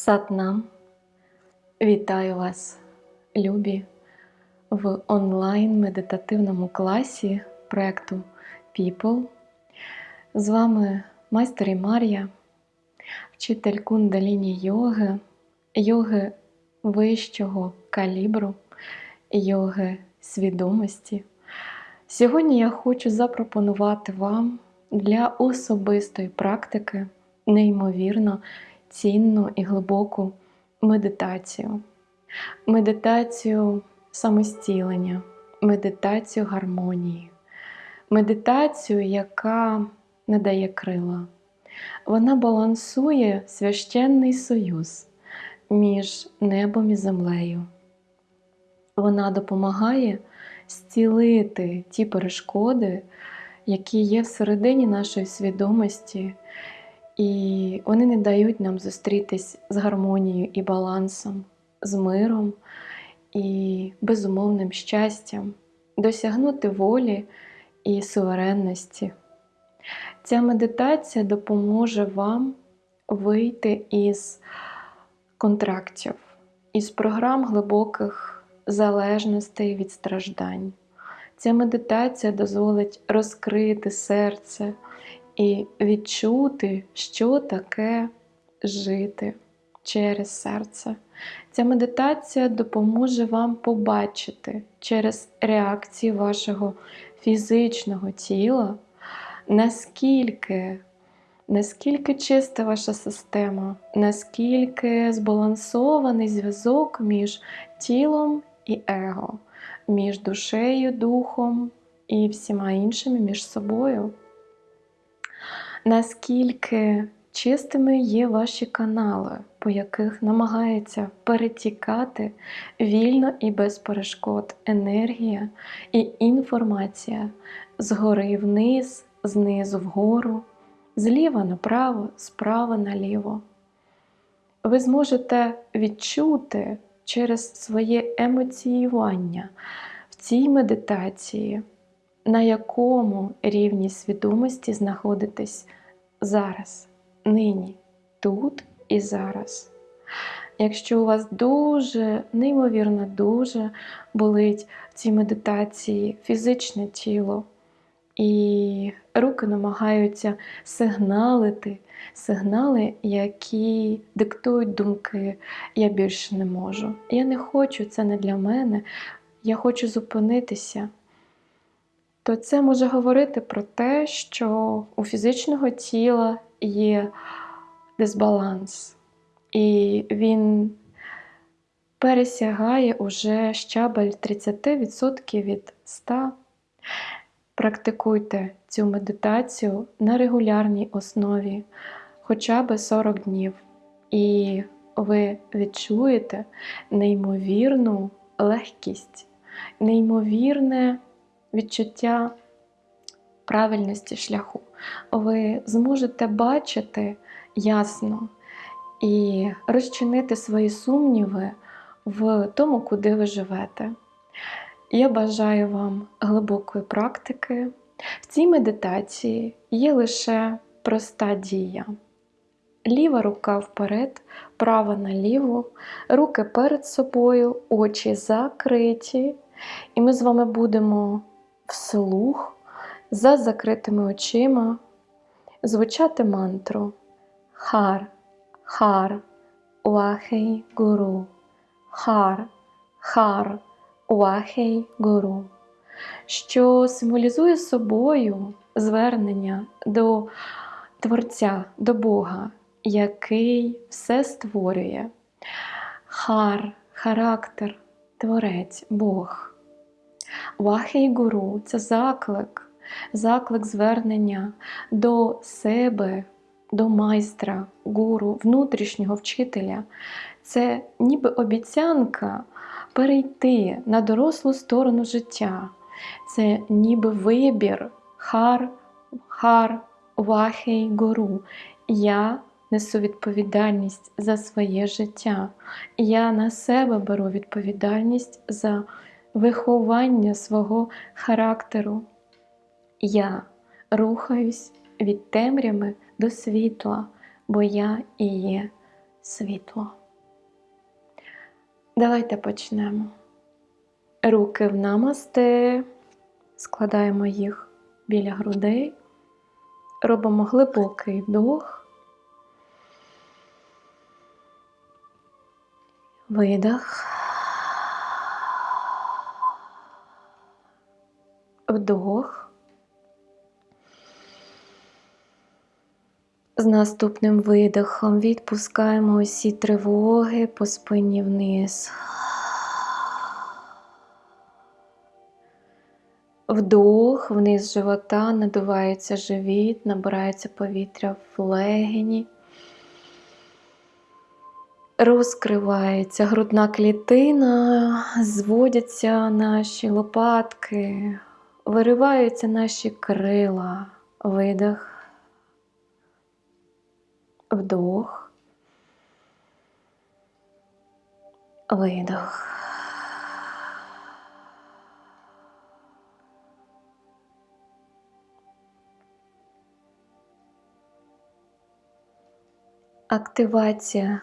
Сатнам. Вітаю вас, любі, в онлайн-медитативному класі проєкту People. З вами майстер і Мар'я, вчитель кундаліні йоги, йоги вищого калібру, йоги свідомості. Сьогодні я хочу запропонувати вам для особистої практики неймовірно цінну і глибоку медитацію. Медитацію самостілення, медитацію гармонії, медитацію, яка надає крила. Вона балансує священний союз між небом і землею. Вона допомагає зцілити ті перешкоди, які є всередині нашої свідомості, і вони не дають нам зустрітись з гармонією і балансом, з миром і безумовним щастям, досягнути волі і суверенності. Ця медитація допоможе вам вийти із контрактів, із програм глибоких залежностей від страждань. Ця медитація дозволить розкрити серце і відчути, що таке жити через серце. Ця медитація допоможе вам побачити через реакції вашого фізичного тіла, наскільки наскільки чиста ваша система, наскільки збалансований зв'язок між тілом і его, між душею, духом і всіма іншими між собою. Наскільки чистими є ваші канали, по яких намагається перетікати вільно і без перешкод енергія і інформація згори вниз, знизу вгору, зліва направо, справа наліво. Ви зможете відчути через своє емоціювання в цій медитації, на якому рівні свідомості знаходитесь зараз, нині, тут і зараз. Якщо у вас дуже, неймовірно, дуже болить в цій медитації фізичне тіло, і руки намагаються сигналити, сигнали, які диктують думки, я більше не можу. Я не хочу, це не для мене, я хочу зупинитися. То це може говорити про те, що у фізичного тіла є дисбаланс, і він пересягає уже щабель 30% від 100%. Практикуйте цю медитацію на регулярній основі хоча б 40 днів, і ви відчуєте неймовірну легкість, неймовірне відчуття правильності шляху. Ви зможете бачити ясно і розчинити свої сумніви в тому, куди ви живете. Я бажаю вам глибокої практики. В цій медитації є лише проста дія. Ліва рука вперед, права наліво, руки перед собою, очі закриті. І ми з вами будемо вслух за закритими очима звучати мантру Хар, Хар, Уахей Гуру, Хар, Хар. Уахей Гуру, що символізує собою звернення до Творця, до Бога, який все створює. Хар, характер, творець, Бог. Вахей Гуру це заклик, заклик звернення до себе, до майстра, гуру, внутрішнього вчителя. Це ніби обіцянка перейти на дорослу сторону життя. Це ніби вибір хар, хар, вахей, гору. Я несу відповідальність за своє життя. Я на себе беру відповідальність за виховання свого характеру. Я рухаюсь від темряви до світла, бо я і є світло. Давайте почнемо. Руки в намасте, складаємо їх біля грудей, робимо глибокий вдох, видох, вдох. З наступним видихом відпускаємо усі тривоги по спині вниз. Вдох, вниз живота, надувається живіт, набирається повітря в легені. Розкривається грудна клітина, зводяться наші лопатки, вириваються наші крила, видих вдох, видох. Активація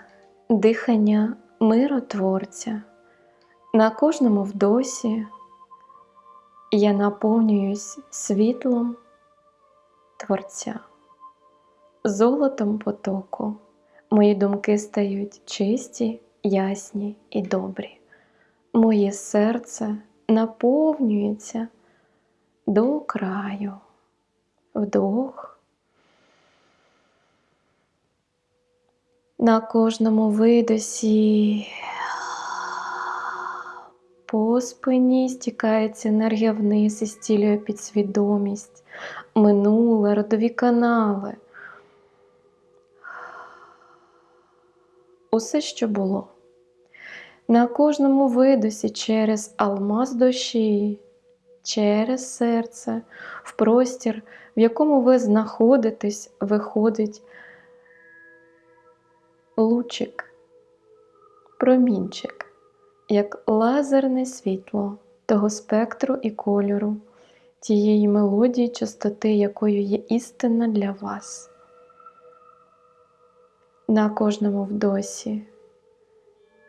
дихання миротворця. На кожному вдосі я наповнююсь світлом Творця золотом потоку. Мої думки стають чисті, ясні і добрі. Моє серце наповнюється до краю, вдох. На кожному видосі по спині стікається енергія вниз і стілює підсвідомість, минуле, родові канали. усе, що було. На кожному видосі через алмаз душі, через серце, в простір, в якому ви знаходитесь, виходить лучик, промінчик, як лазерне світло того спектру і кольору, тієї мелодії, частоти, якою є істина для вас на кожному вдосі.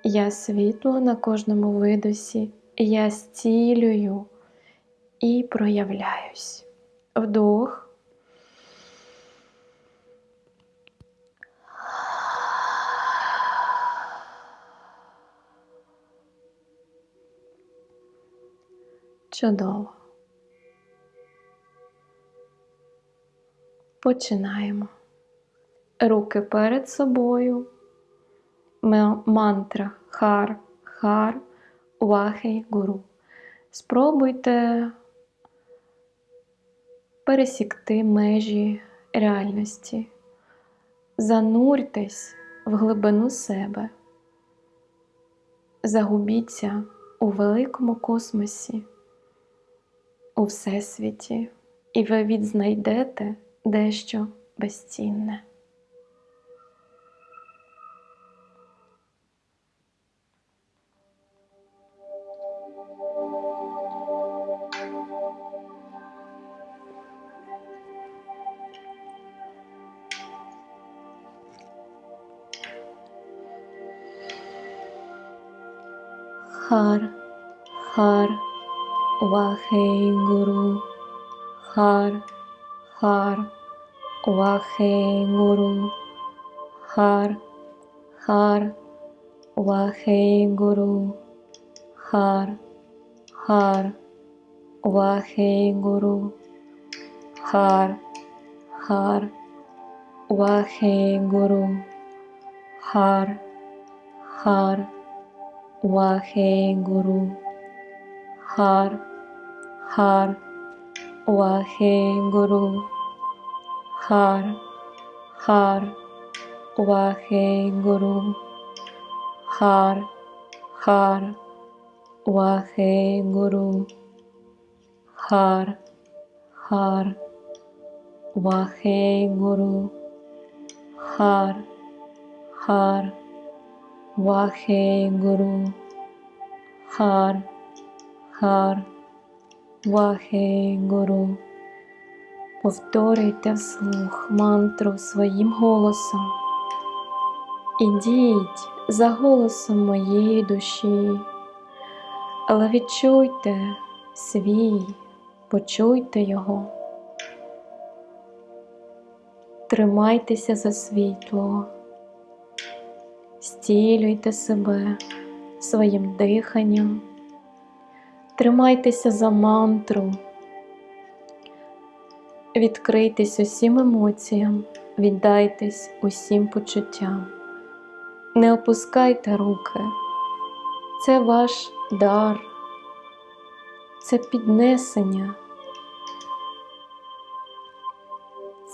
Я світло на кожному видосі, я зцілюю і проявляюсь. Вдох. Чудово. Починаємо. Руки перед собою, мантра хар, хар, вахей гуру. Спробуйте пересікти межі реальності, зануртесь в глибину себе, загубіться у великому космосі, у Всесвіті, і ви відзнайдете дещо безцінне. Har Har Vaheguru Har Har Vaheguru Har Har Vaheguru Har Har Vaheguru Har Har Vaheguru Har Har Вахегуру, Хар, Хар, Вахегуру, Хар, Хар, Вахегуру, Хар, Хар, Вахегуру, Хар, Хар, Вахегуру, Хар, Хар, Вахегуру, Хар, Хар, Вахегуру. Повторюйте вслух мантру своїм голосом. Ідіть за голосом моєї душі, але відчуйте свій, почуйте його. Тримайтеся за світло, стілюйте себе своїм диханням, тримайтеся за мантру, відкрийтесь усім емоціям, віддайтесь усім почуттям, не опускайте руки, це ваш дар, це піднесення.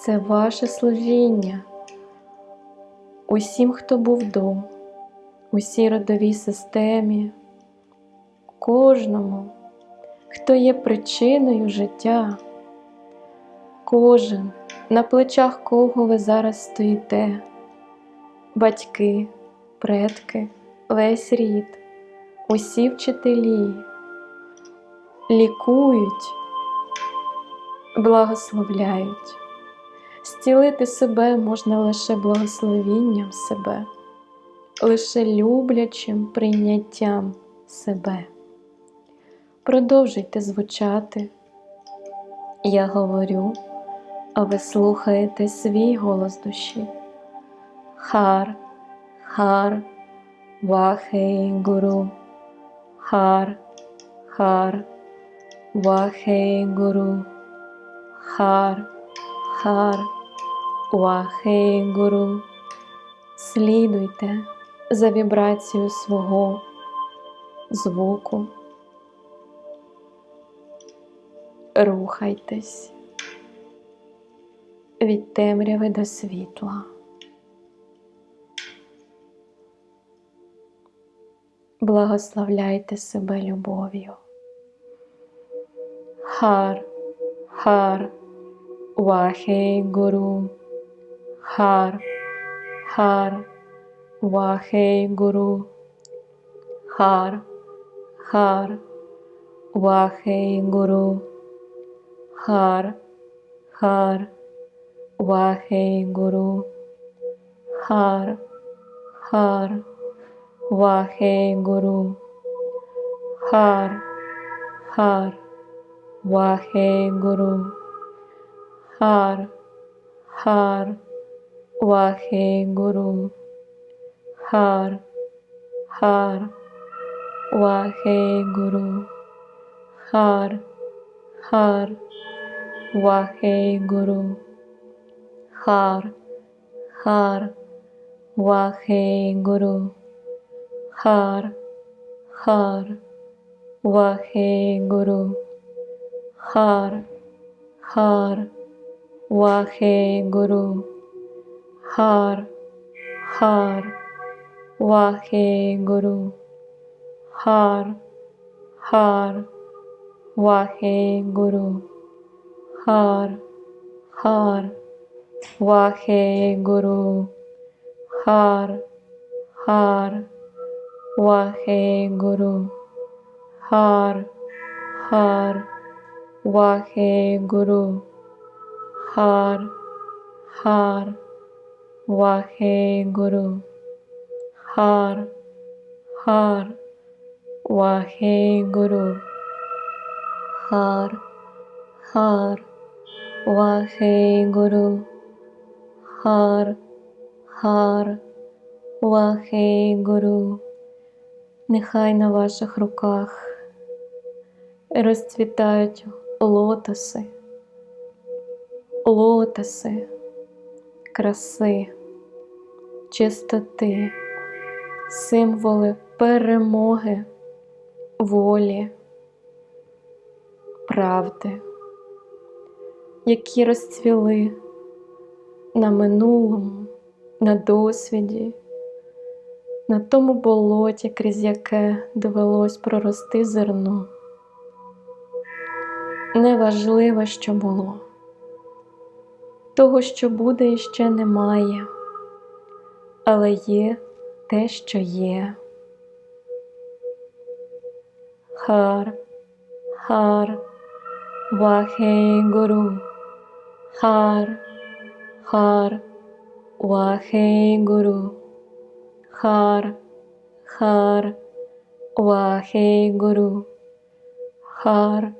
Це ваше служіння. Усім, хто був до, усій родовій системі, кожному, хто є причиною життя, кожен, на плечах кого ви зараз стоїте, батьки, предки, весь рід, усі вчителі лікують, благословляють. Зцілити себе можна лише благословінням себе, лише люблячим прийняттям себе. Продовжуйте звучати. Я говорю, а ви слухаєте свій голос душі. Хар, хар, вахей гуру, хар, хар, вахей гуру, хар, хар. Уахей Гуру, слідуйте за вібрацією свого звуку, рухайтесь від темряви до світла. Благословляйте себе любов'ю. Хар, хар, Вахей Гуру. हार हार, वाहे गुरु। हार हार, वाहे गुरु। हार हार, वाहे गुरु। हार हार, वाहे गुरु। हार हार, वाहे गुरु। हार हार Вахегуру, Хар, Хар, Вахегуру, Хар, Хар, Вахегуру, Хар, Хар, Вахегуру, Хар, Хар, Вахегуру, Хар, Хар, Вахегуру. Har, Har, Vahe Guru, Har, Har, हर हर वाहे गुरु हर हर वाहे गुरु हर हर वाहे गुरु हर हर वाहे गुरु हर हर वाहे गुरु हर हर Вахегуру, Хар, Хар, Вахегуру, нехай на ваших руках розцвітають лотоси, лотоси краси, чистоти, символи перемоги, волі, правди, які розцвіли на минулому, на досвіді, на тому болоті, крізь яке довелось прорости зерно. Неважливо, що було того, що буде і ще немає, але є те, що є. Хар, хар, вахе гуру, хар, хар, вахе гуру, хар, хар, Вахегуру, хар,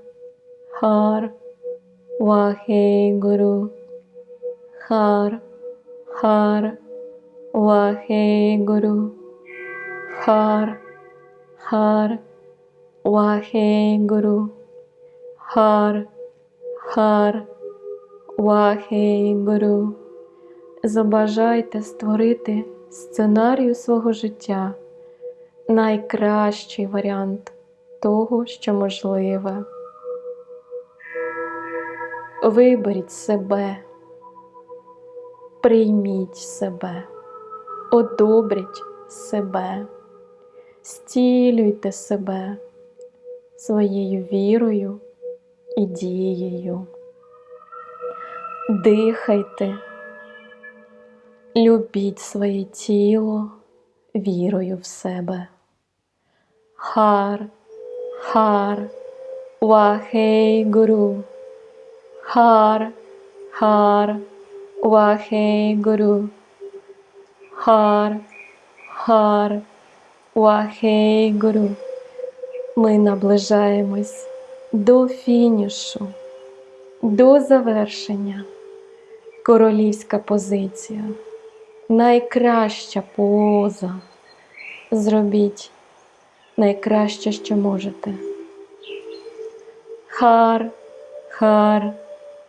хар, Вахегуру, хар, хар, Вахегуру, хар, хар, Вахегуру, хар, хар, Вахегуру. Забажайте створити сценарію свого життя найкращий варіант того, що можливе. Виберіть себе, прийміть себе, одобріть себе, стілюйте себе своєю вірою і дією. Дихайте, любіть своє тіло вірою в себе. Хар, хар, вахей гуру. Хар, хар, вахей гуру. Хар, хар, вахей гуру. Ми наближаємось до фінішу, до завершення. Королівська позиція, найкраща поза. Зробіть найкраще, що можете. Хар, хар,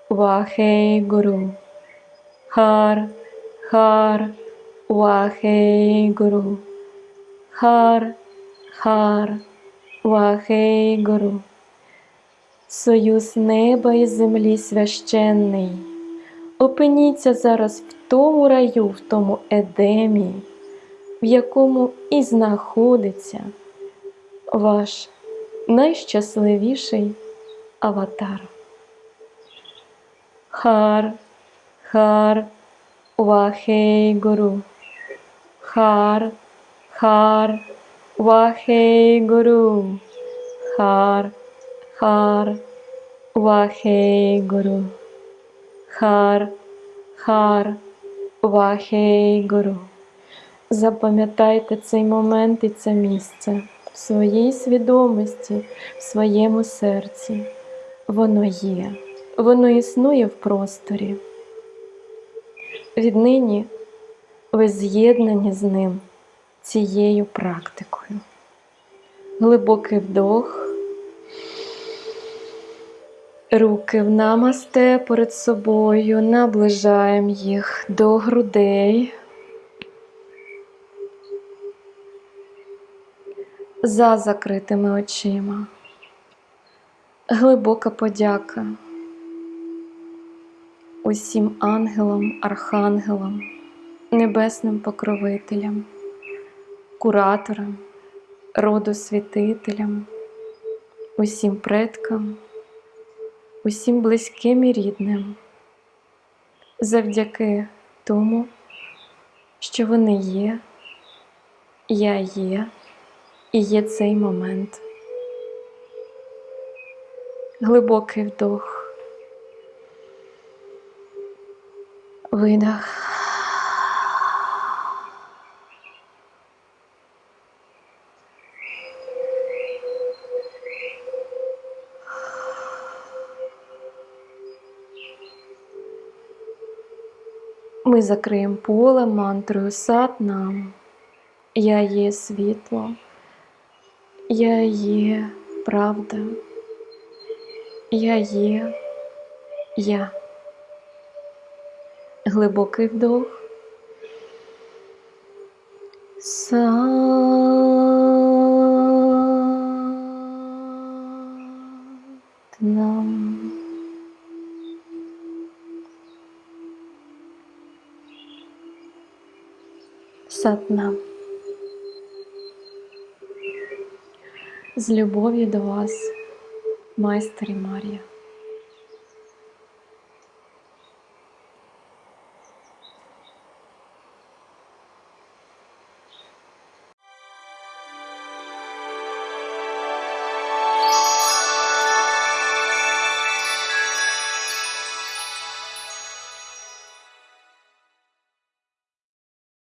вахей гуру. Хар, хар, вахей гуру. Хар, хар, вахей гуру. Союз неба і землі священний. Опиніться зараз в тому раю, в тому едемі, в якому і знаходиться ваш найщасливіший аватар. Хар, хар, вахей гуру. Хар, хар, вахей гуру. Хар, хар, вахей гуру. Хар, хар, вахей гуру. Запам'ятайте цей момент і це місце в своїй свідомості, в своєму серці. Воно є, воно існує в просторі. Віднині ви з'єднані з ним цією практикою. Глибокий вдох. Руки в намасте перед собою, наближаємо їх до грудей. За закритими очима. Глибока подяка усім ангелам, архангелам, небесним покровителям, кураторам, родосвятителям, усім предкам усім близьким і рідним, завдяки тому, що вони є, я є і є цей момент. Глибокий вдох, видах. Ми закриємо поле мантрою сад нам. Я є світло, я є правда, я є я. Глибокий вдох. Сад нам. Сатна. З любов'ю до вас, майстер і Марія.